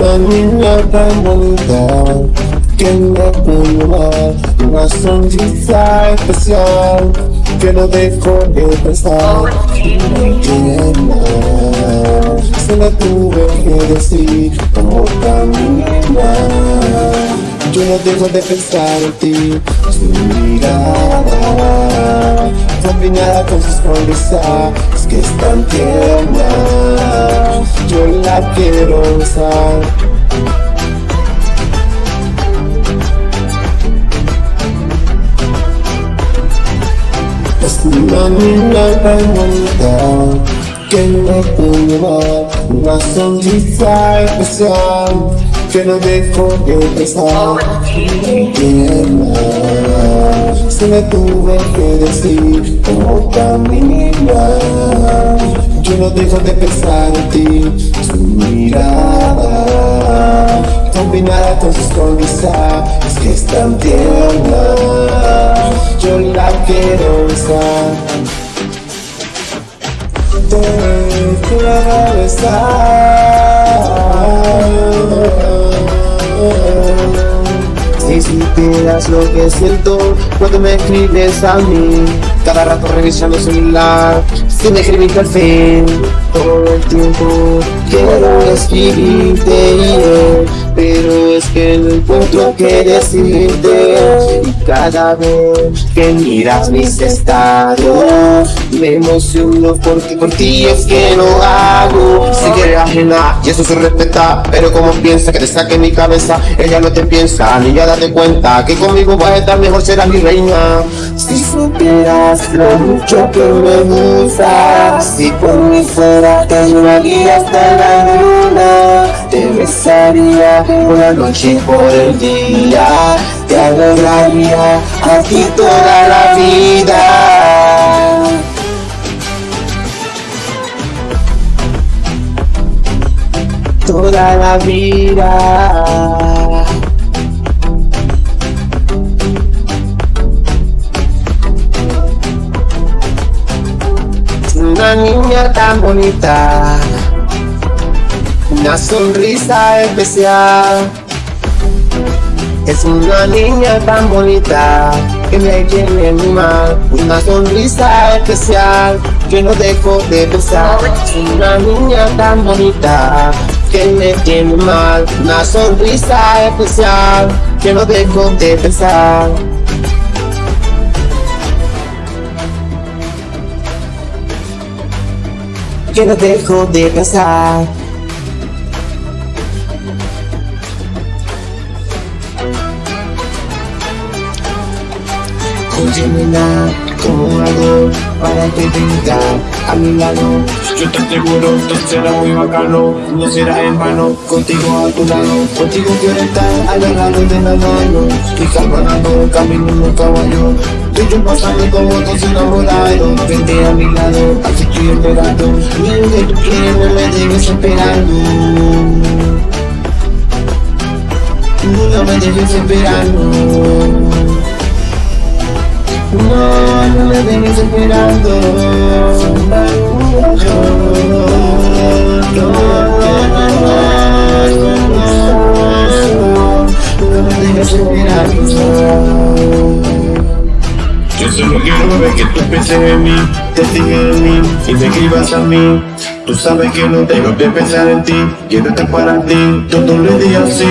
una niña tan bonita que me pudo dar una sonrisa especial que no dejo de pensar que más. Se lo tuve que decir como camina yo no dejo de pensar en ti su mirada. Combinada con su sonrisa que es tan tierna yo la quiero besar Es una niña bonita que me dar una sonrisa especial que no dejo de más se me tuve que decir como camina yo no dejo de pensar en ti. Su mirada combinada con su sonrisa es que es tan tierna yo la quiero besar. Te quiero besar si supieras lo que siento cuando me escribes a mí. Cada rato revisando el celular sin escribirte al fin Todo el tiempo quiero escribirte Pero es que no encuentro que decirte. Y cada vez que miras mis estados Me emociono porque por ti es que lo hago. Si quieres ajena y eso se respeta Pero como piensa que te saque mi cabeza Ella no te piensa ni ya date cuenta Que conmigo vas a estar mejor, serás mi reina. Si supieras lo mucho que me gusta Si por mí fuera te llevaría hasta la luna Te besaría la noche por el día. Te adoraría aquí toda la vida. Toda la vida. Una niña tan bonita Una sonrisa especial. Es una niña tan bonita Que me tiene mi mal. Una sonrisa especial Que no dejo de pensar Es una niña tan bonita que me tiene mal. Una sonrisa especial Que no dejo de pensar que no dejo de pensar Óyemela, ¿cómo hago para que venga a mi lado? Yo estoy seguro, todo será muy bacano No será en vano, contigo a tu lado. Contigo quiero estar agarrado de la mano Y caminando, camino en un caballo. Tú y yo pasando como dos enamorados Vente a mi lado, así estoy esperando Lo que tú quieres, no me dejes esperando No me dejes esperando me dejes esperando. Yo solo quiero ver que tú pienses en mí Te sigas en mí y me escribas a mí. Tú sabes que no tengo que pensar en ti Quiero estar para ti. Todos los días sí